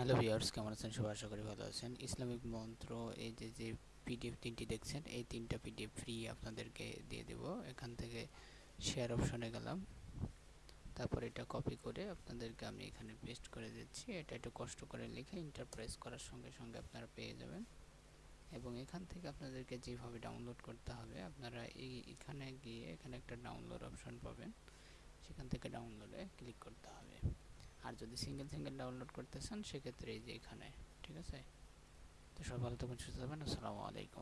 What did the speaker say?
Hello viewers কেমন আছেন? সবাই আশা করি ভালো আছেন। ইসলামিক মন্ত্র, এই যে যে পিডিএফ তিনটি দেখছেন, এই তিনটা পিডিএফ ফ্রি আপনাদেরকে দিয়ে দেব। এখান থেকে শেয়ার অপশনে গেলাম। তারপর এটা কপি করে আপনাদেরকে আমি এখানে পেস্ট করে দিচ্ছি। এটা একটু কষ্ট করে লিখে ইন্টারপ্রাইজ করার সঙ্গে সঙ্গে আপনারা পেয়ে যাবেন। এবং এখান থেকে আপনাদেরকে যেভাবে ডাউনলোড করতে হবে, আপনারা এই এখানে গিয়ে এখানে একটা ডাউনলোড অপশন পাবেন। সেখান থেকে ডাউনলোডে ক্লিক করতে আর যদি সিঙ্গেল সিঙ্গেল ডাউনলোড করতে চান সেক্ষেত্রে এই যে এখানে, ঠিক আছে? তো সব ভালো থাকুন সুস্থ থাকবেন, আসসালামু আলাইকুম